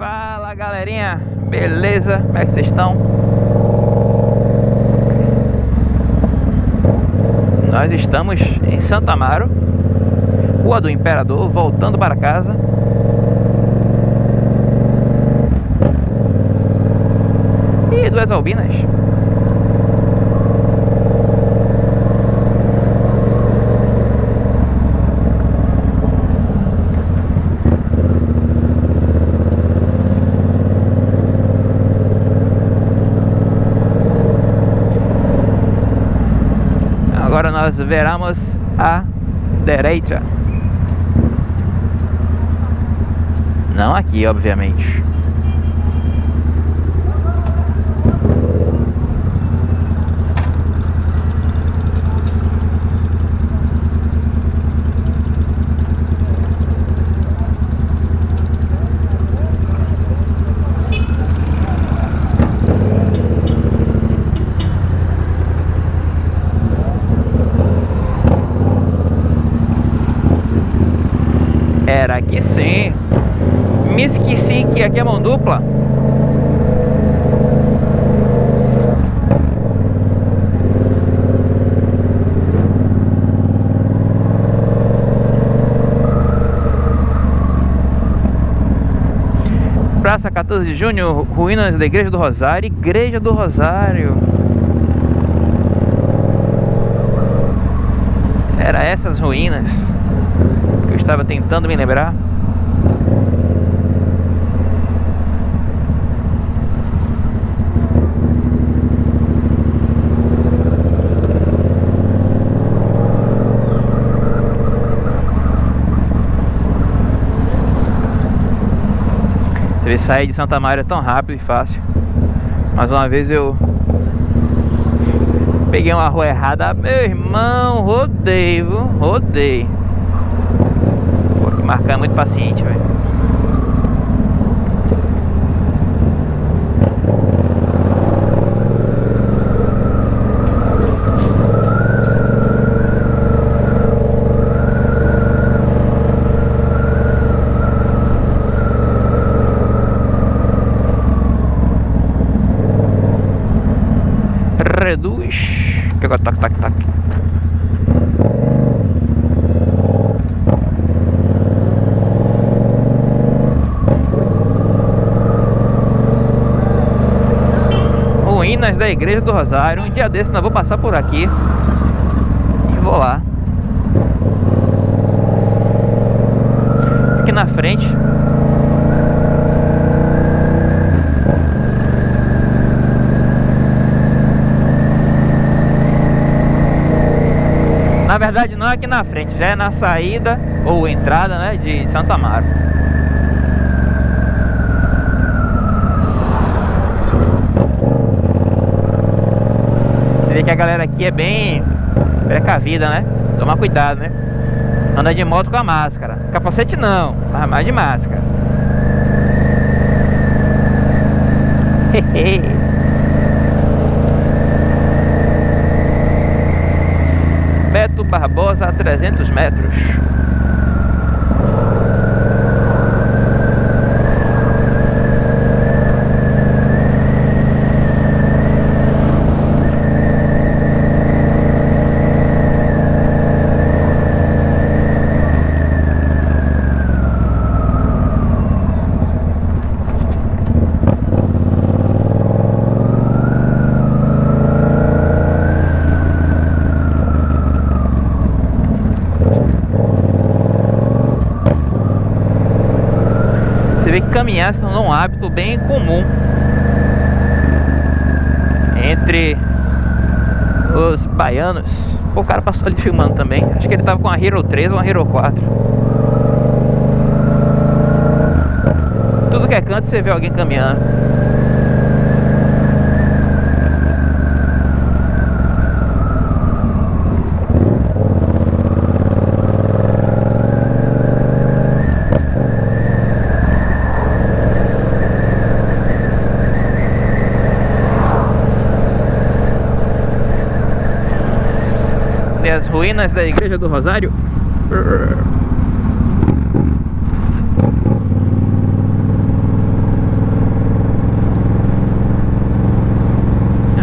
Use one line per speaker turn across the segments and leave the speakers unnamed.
Fala galerinha, beleza? Como é que vocês estão? Nós estamos em Santa Amaro, Rua do Imperador, voltando para casa. E duas albinas. Agora nós veramos a direita. Não aqui, obviamente. Era aqui sim. Esqueci que aqui é mão dupla. Praça 14 de Junho, ruínas da Igreja do Rosário, Igreja do Rosário. Era essas ruínas que eu estava tentando me lembrar. Ele sair de Santa Maria tão rápido e fácil. Mais uma vez eu peguei uma rua errada, meu irmão, rodei, viu? Rodei. Pô, marcar é muito paciente, velho. reduz. Que agora tac tac tac. Ruínas da Igreja do Rosário. Um dia desse nós vou passar por aqui. E vou lá. Aqui na frente Na verdade não é aqui na frente, já é na saída ou entrada né, de Santa Amaro. Você vê que a galera aqui é bem precavida, né? Tomar cuidado, né? Anda de moto com a máscara. Capacete não, mas mais de máscara. Hehe. Barbosa a 300 metros. Caminhar se tornou um hábito bem comum entre os baianos. O cara passou ali filmando também. Acho que ele tava com a Hero 3 ou a Hero 4. Tudo que é canto você vê alguém caminhando. as ruínas da Igreja do Rosário.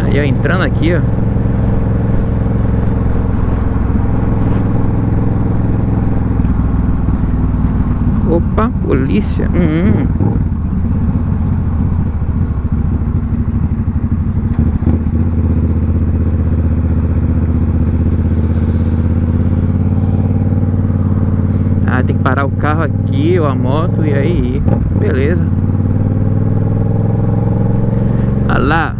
Aí, ó, entrando aqui, ó. Opa, polícia. Hum. hum. Ou a moto e aí, beleza. Ah lá.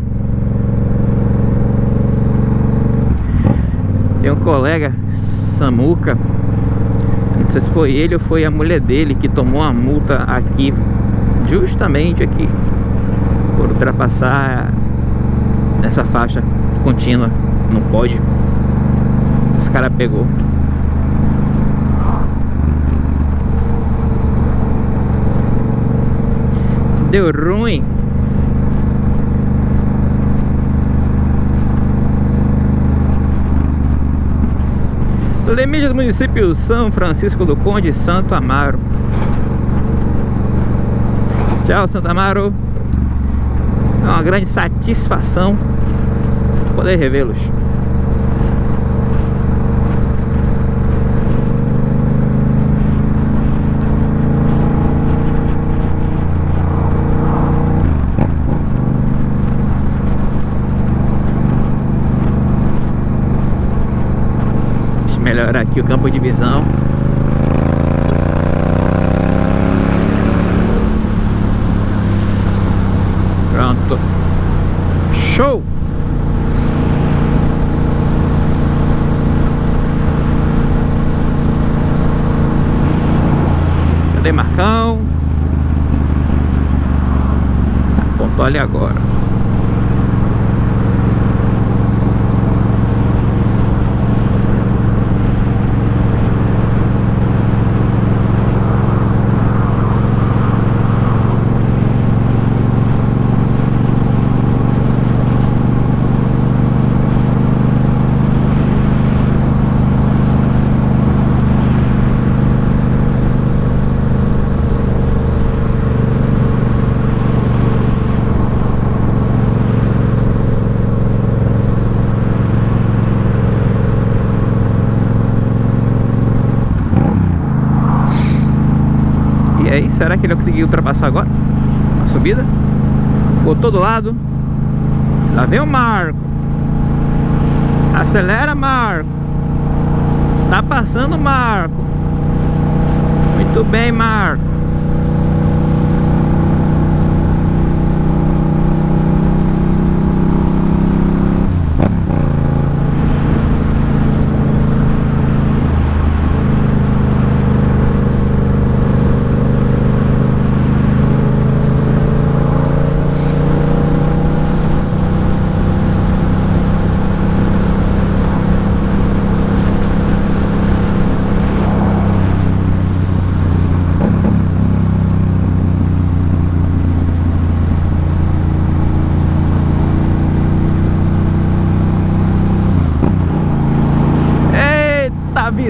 Tem um colega, Samuca. Não sei se foi ele ou foi a mulher dele que tomou a multa aqui. Justamente aqui. Por ultrapassar essa faixa contínua. Não pode. Os cara pegou. Deu ruim. Limite do município São Francisco do Conde Santo Amaro. Tchau, Santo Amaro. É uma grande satisfação poder revê-los. Aqui o campo de visão Pronto Show! Cadê Marcão? Apontou ali agora aí, será que ele vai conseguir ultrapassar agora? A subida? Botou do lado? Lá vem o Marco. Acelera Marco. Tá passando Marco. Muito bem Marco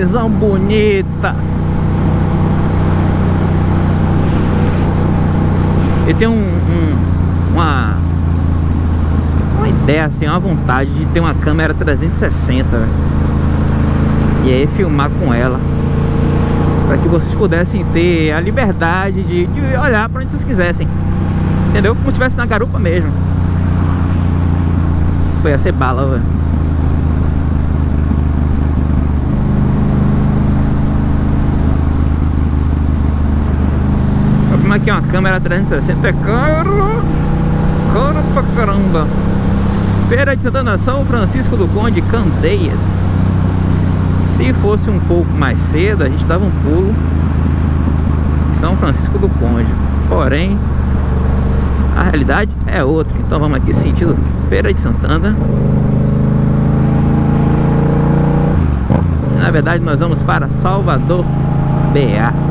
visão bonita. E tem um, um, uma uma ideia assim, uma vontade de ter uma câmera 360 né? e aí filmar com ela para que vocês pudessem ter a liberdade de, de olhar para onde vocês quisessem, entendeu? Como se estivesse na garupa mesmo. Foi ia ser bala, velho. Aqui uma câmera 360 é caro. Caro pra caramba. Feira de Santana São Francisco do Conde Candeias. Se fosse um pouco mais cedo A gente dava um pulo São Francisco do Conde. Porém A realidade é outra. Então vamos aqui sentido Feira de Santana. Na verdade nós vamos para Salvador BA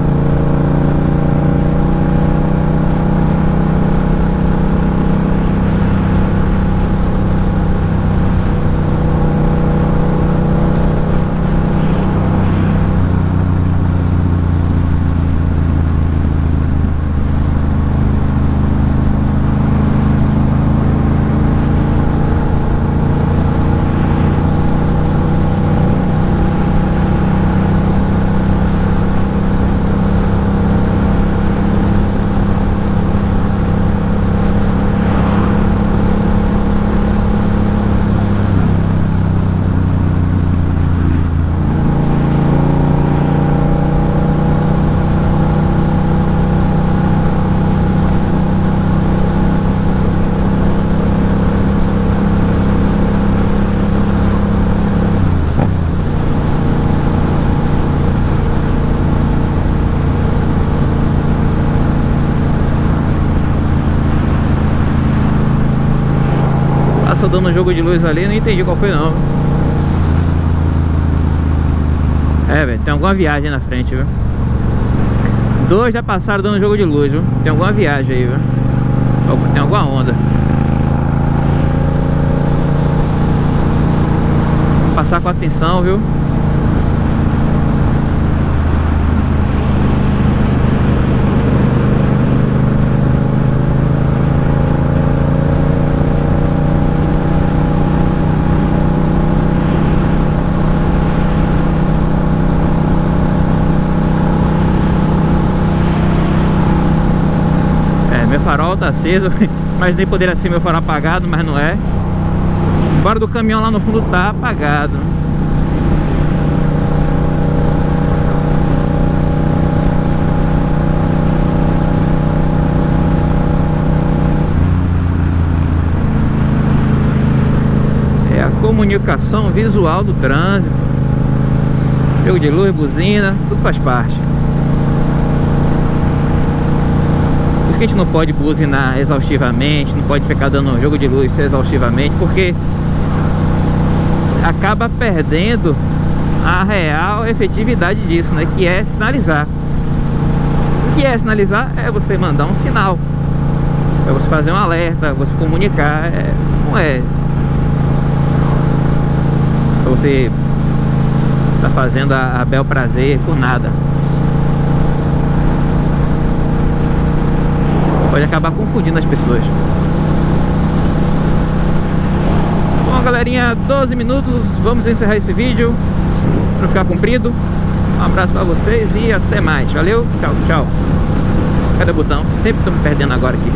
dando jogo de luz ali, não entendi qual foi não. É, velho, tem alguma viagem na frente, viu? Dois já passaram dando jogo de luz, viu? Tem alguma viagem aí, viu? Tem alguma onda. Vou passar com atenção, viu? Farol tá aceso Mas nem poderia ser meu farol apagado, mas não é. Fora do caminhão lá no fundo tá apagado. É a comunicação visual do trânsito. Jogo de luz, buzina, tudo faz parte que a gente não pode buzinar exaustivamente, não pode ficar dando jogo de luz exaustivamente, porque acaba perdendo a real efetividade disso, né? Que é sinalizar. O que é sinalizar? É você mandar um sinal. É você fazer um alerta, você comunicar. É, não é. é você tá fazendo a, a bel prazer por nada. Pode acabar confundindo as pessoas. Bom, galerinha, 12 minutos. Vamos encerrar esse vídeo. Para ficar comprido. Um abraço para vocês e até mais. Valeu, tchau, tchau. Cadê o botão? Sempre estou me perdendo agora aqui.